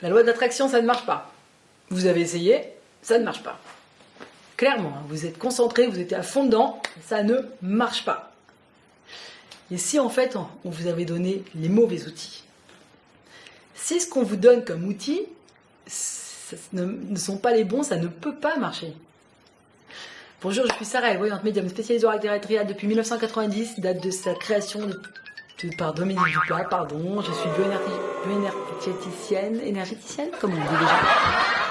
La loi de l'attraction, ça ne marche pas. Vous avez essayé, ça ne marche pas. Clairement, hein, vous êtes concentré, vous êtes à fond dedans, ça ne marche pas. Et si en fait, on vous avait donné les mauvais outils? Si ce qu'on vous donne comme outil ne, sont pas les bons, ça ne peut pas marcher. Bonjour, je suis Sarah, voyante médium spécialisée en terrestriale depuis 1990, date de sa création par Dominique Duplat, pardon. Je suis bioénergéticienne, énergéticienne, comme on dit déjà.